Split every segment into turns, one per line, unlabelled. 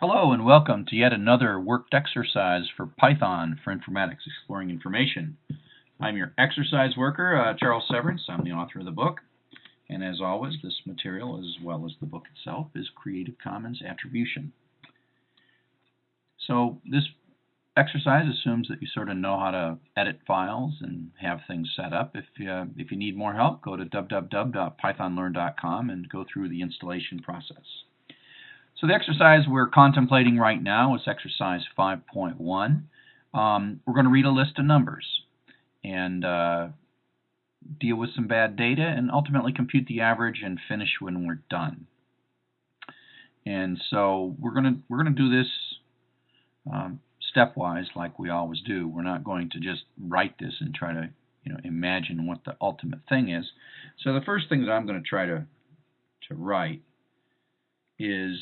Hello and welcome to yet another worked exercise for Python for Informatics Exploring Information. I'm your exercise worker, uh, Charles Severance. I'm the author of the book. And as always, this material, as well as the book itself, is Creative Commons Attribution. So this exercise assumes that you sort of know how to edit files and have things set up. If you, if you need more help, go to www.pythonlearn.com and go through the installation process. So the exercise we're contemplating right now is exercise 5.1. Um, we're going to read a list of numbers and uh, deal with some bad data and ultimately compute the average and finish when we're done. And so we're going to we're going to do this um, stepwise like we always do. We're not going to just write this and try to you know imagine what the ultimate thing is. So the first thing that I'm going to try to to write is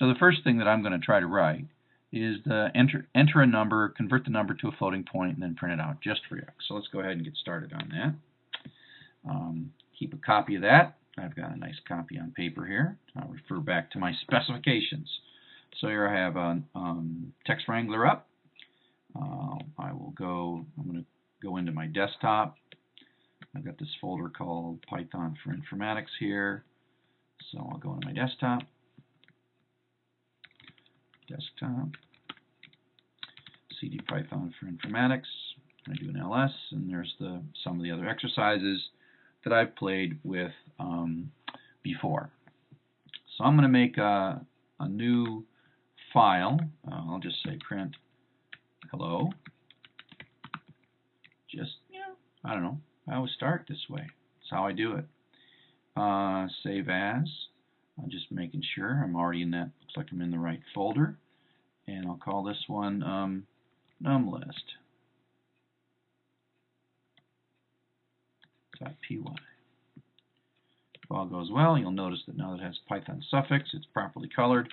so the first thing that I'm going to try to write is the enter, enter a number, convert the number to a floating point, and then print it out just for x. So let's go ahead and get started on that. Um, keep a copy of that. I've got a nice copy on paper here. I'll refer back to my specifications. So here I have a um, TextWrangler up. Uh, I will go, I'm going to go into my desktop. I've got this folder called Python for Informatics here. So I'll go into my desktop desktop, CD Python for informatics. I do an ls, and there's the some of the other exercises that I've played with um, before. So I'm going to make a, a new file. Uh, I'll just say print hello. Just, you know, I don't know. I always start this way. That's how I do it. Uh, save as. I'm just making sure I'm already in that, looks like I'm in the right folder. And I'll call this one um, numlist. .py. If all goes well, you'll notice that now that it has Python suffix, it's properly colored.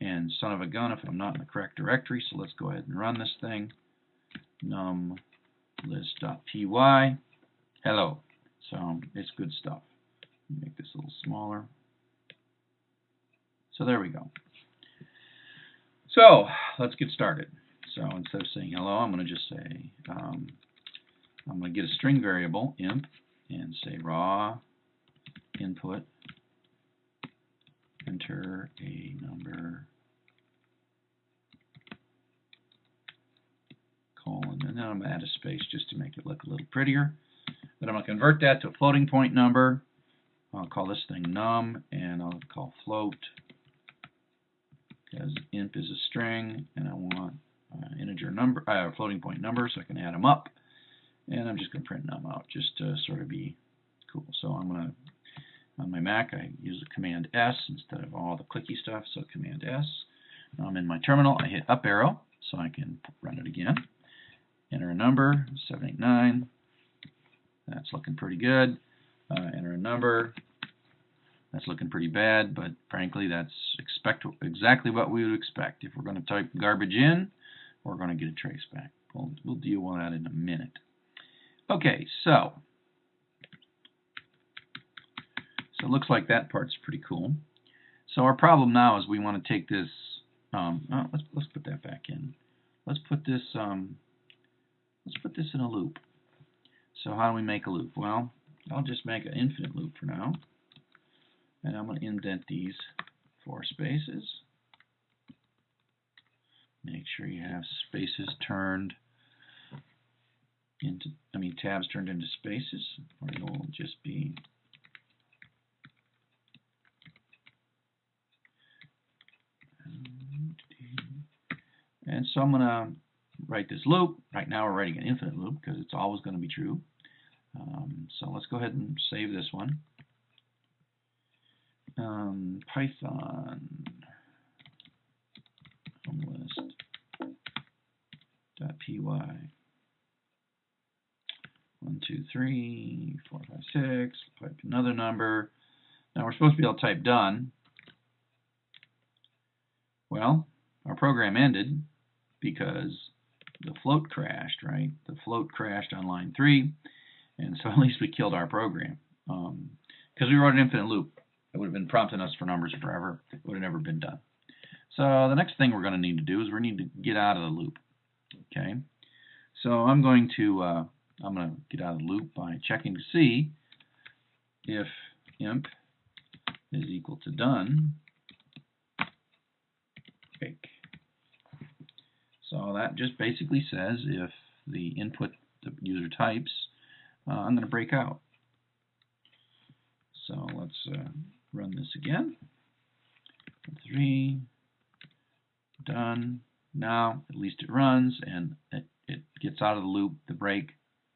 And son of a gun if I'm not in the correct directory, so let's go ahead and run this thing. numlist.py. Hello. So it's good stuff. Make this a little smaller. So there we go. So let's get started. So instead of saying hello, I'm going to just say, um, I'm going to get a string variable, imp, and say raw input, enter a number, colon, and then I'm going to add a space just to make it look a little prettier. Then I'm going to convert that to a floating point number. I'll call this thing num, and I'll call float because imp is a string and I want uh, integer number, uh, floating point number so I can add them up. And I'm just going to print num out just to sort of be cool. So I'm going to, on my Mac, I use Command S instead of all the clicky stuff, so Command S. Now I'm in my terminal, I hit up arrow so I can run it again. Enter a number, 789. That's looking pretty good. Uh, enter a number, that's looking pretty bad, but frankly, that's expect exactly what we would expect. If we're going to type garbage in, we're going to get a trace back. We'll, we'll deal with that in a minute. Okay, so so it looks like that part's pretty cool. So our problem now is we want to take this. Um, oh, let's let's put that back in. Let's put this. Um, let's put this in a loop. So how do we make a loop? Well, I'll just make an infinite loop for now. And I'm going to indent these four spaces. Make sure you have spaces turned into, I mean tabs turned into spaces, or it'll just be And so I'm going to write this loop. Right now we're writing an infinite loop because it's always going to be true. Um, so let's go ahead and save this one um, Python list.py. One, two, three, four, five, six. Type another number. Now we're supposed to be able to type done. Well, our program ended because the float crashed, right? The float crashed on line three, and so at least we killed our program because um, we wrote an infinite loop. It would have been prompting us for numbers forever. It would have never been done. So the next thing we're going to need to do is we need to get out of the loop. Okay, so I'm going to uh, I'm going to get out of the loop by checking to see if imp is equal to done break. So that just basically says if the input the user types, uh, I'm going to break out. So let's uh, run this again. Three, done. Now at least it runs and it, it gets out of the loop. The break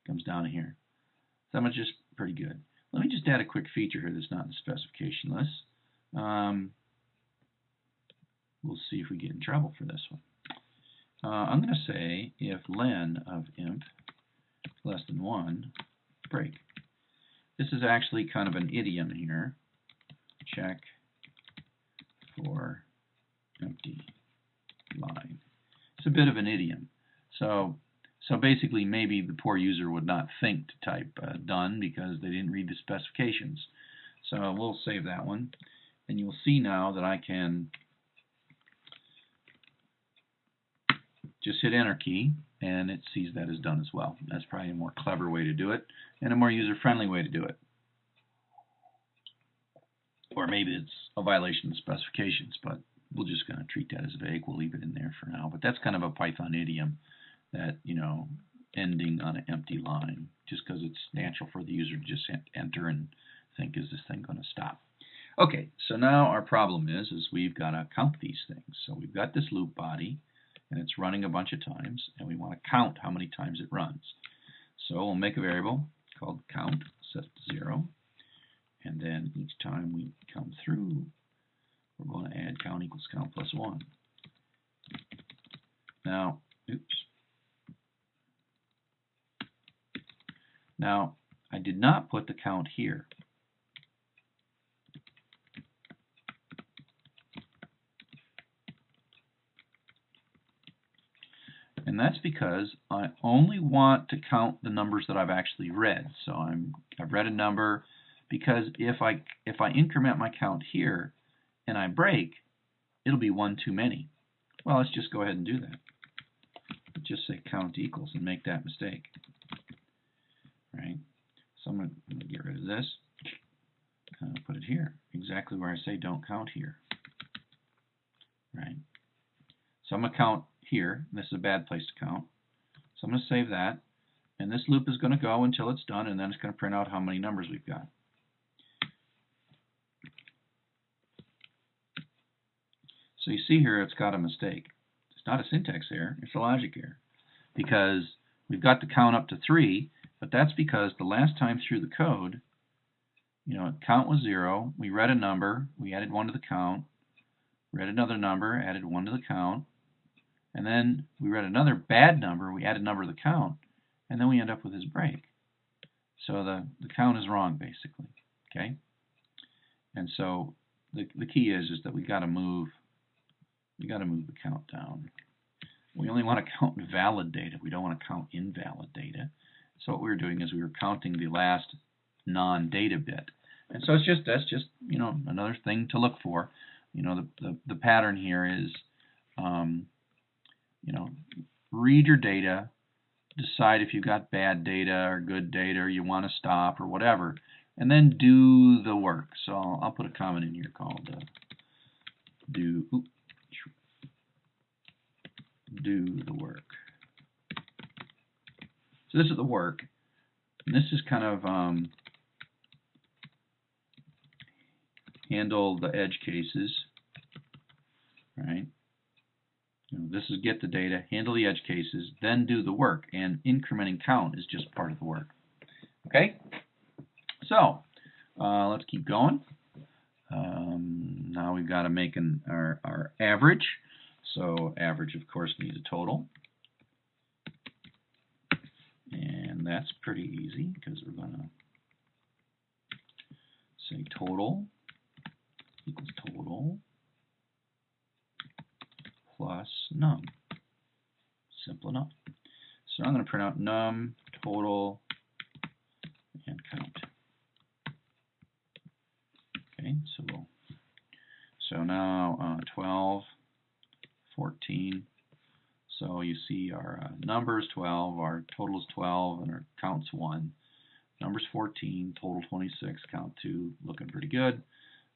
comes down here. That much is pretty good. Let me just add a quick feature here that's not in the specification list. Um, we'll see if we get in trouble for this one. Uh, I'm going to say if len of imp less than 1, break. This is actually kind of an idiom here. Check for empty line. It's a bit of an idiom. So, so basically, maybe the poor user would not think to type uh, done because they didn't read the specifications. So we'll save that one. And you'll see now that I can just hit enter key and it sees that as done as well. That's probably a more clever way to do it and a more user-friendly way to do it. Or maybe it's a violation of specifications, but we're just going to treat that as vague. We'll leave it in there for now. But that's kind of a Python idiom that, you know, ending on an empty line, just because it's natural for the user to just enter and think, is this thing going to stop? Okay, so now our problem is, is we've got to count these things. So we've got this loop body, and it's running a bunch of times, and we want to count how many times it runs. So we'll make a variable called count, set to zero, and then each time we come through, we're going to add count equals count plus one. Now, oops. Now, I did not put the count here. And that's because I only want to count the numbers that I've actually read. So I'm, I've read a number because if I, if I increment my count here and I break, it'll be one too many. Well, let's just go ahead and do that. Just say count equals and make that mistake. Right? So I'm going to get rid of this. Uh, put it here, exactly where I say don't count here. Right? So I'm going to count here. This is a bad place to count. So I'm going to save that. And this loop is going to go until it's done, and then it's going to print out how many numbers we've got. So you see here it's got a mistake. It's not a syntax error, it's a logic error. Because we've got to count up to 3, but that's because the last time through the code, you know, count was 0, we read a number, we added 1 to the count, read another number, added 1 to the count, and then we read another bad number, we added a number to the count, and then we end up with this break. So the, the count is wrong, basically. Okay? And so the, the key is, is that we got to move we got to move the count down. We only want to count valid data. We don't want to count invalid data. So what we were doing is we were counting the last non-data bit. And so it's just that's just you know another thing to look for. You know the the, the pattern here is um, you know, read your data, decide if you've got bad data or good data or you want to stop or whatever, and then do the work. So I'll, I'll put a comment in here called uh, do do the work. So this is the work. And this is kind of um, handle the edge cases, right? You know, this is get the data, handle the edge cases, then do the work. And incrementing count is just part of the work. Okay? So, uh, let's keep going. Um, now we've got to make an, our, our average. So average, of course, needs a total. And that's pretty easy because we're going to say total equals total plus num. Simple enough. So I'm going to print out num, total, and count. Okay, so we'll, so now uh, 12 14. So you see our uh, numbers 12, our total is 12, and our count's 1. Numbers 14, total 26, count 2, looking pretty good.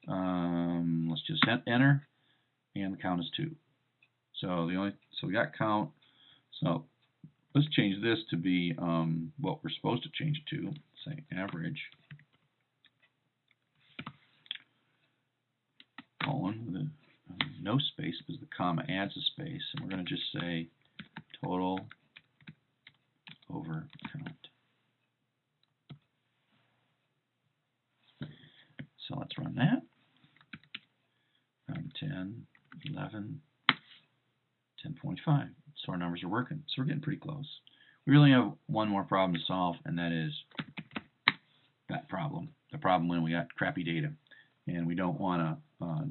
Um, let's just hit enter, and the count is 2. So the only so we got count. So let's change this to be um, what we're supposed to change it to, say average. colon no space because the comma adds a space, and we're going to just say total over count. So let's run that. Run 10, 11, 10.5. So our numbers are working. So we're getting pretty close. We really have one more problem to solve, and that is that problem. The problem when we got crappy data and we don't want to, uh,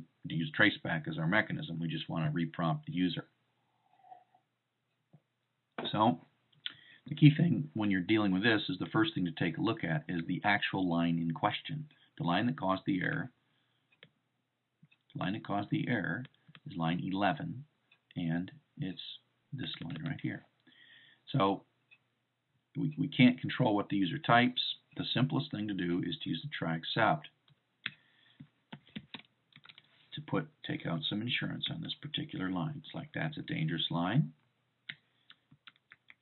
traceback as our mechanism. We just want to reprompt the user. So the key thing when you're dealing with this is the first thing to take a look at is the actual line in question. The line that caused the error, the line that caused the error is line 11, and it's this line right here. So we, we can't control what the user types. The simplest thing to do is to use the try except to put take out some insurance on this particular line. It's like that's a dangerous line.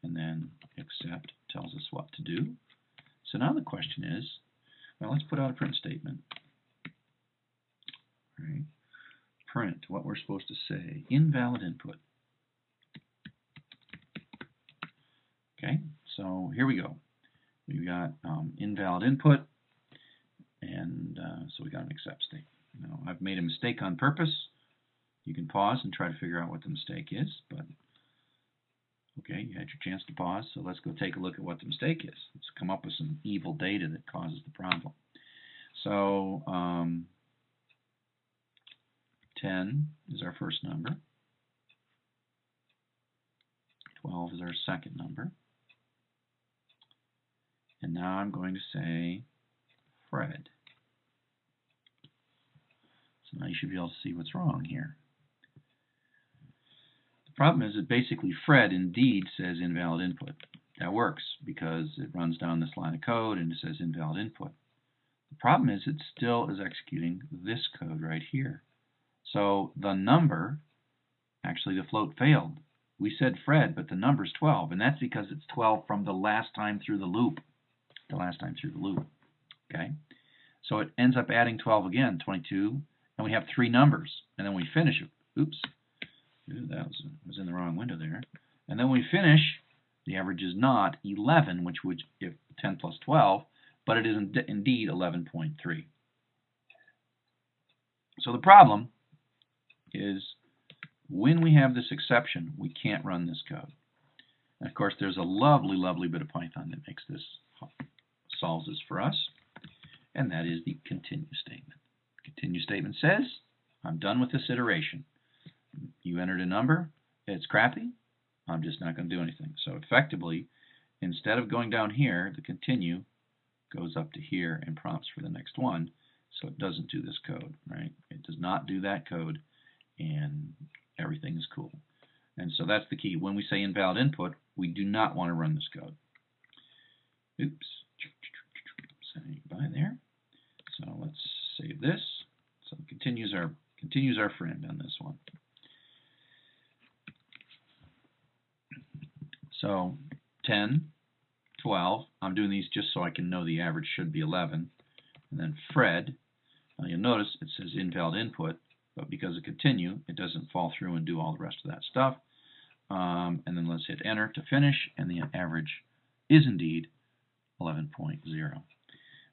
And then except tells us what to do. So now the question is, well, let's put out a print statement. Right. Print what we're supposed to say. Invalid input. Okay, so here we go. We've got um, invalid input, and uh, so we got an except statement. I've made a mistake on purpose. You can pause and try to figure out what the mistake is, but okay, you had your chance to pause, so let's go take a look at what the mistake is. Let's come up with some evil data that causes the problem. So, um, 10 is our first number. 12 is our second number. And now I'm going to say Fred. So now you should be able to see what's wrong here. The problem is that basically Fred indeed says invalid input. That works because it runs down this line of code and it says invalid input. The problem is it still is executing this code right here. So the number, actually the float failed. We said Fred, but the number's 12, and that's because it's 12 from the last time through the loop. The last time through the loop. Okay? So it ends up adding 12 again, 22, and we have three numbers, and then we finish it. Oops, Ooh, that was, was in the wrong window there. And then we finish, the average is not 11, which would give 10 plus 12, but it is indeed 11.3. So the problem is when we have this exception, we can't run this code. And of course, there's a lovely, lovely bit of Python that makes this, solves this for us, and that is the continue statement. Continue statement says, I'm done with this iteration. You entered a number, it's crappy, I'm just not going to do anything. So effectively, instead of going down here, the continue goes up to here and prompts for the next one, so it doesn't do this code, right? It does not do that code, and everything is cool. And so that's the key. When we say invalid input, we do not want to run this code. Oops. Say goodbye there. So let's save this. Continues our continues our friend on this one. So 10, 12. I'm doing these just so I can know the average should be 11. And then Fred. Now you'll notice it says invalid input, but because of continue, it doesn't fall through and do all the rest of that stuff. Um, and then let's hit enter to finish, and the average is indeed 11.0.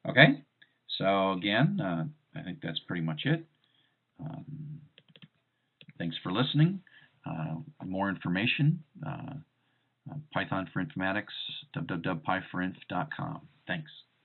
Okay, so again, uh, I think that's pretty much it. Um, thanks for listening. Uh, more information, uh, uh Python for Informatics, www.py4inf.com. Thanks.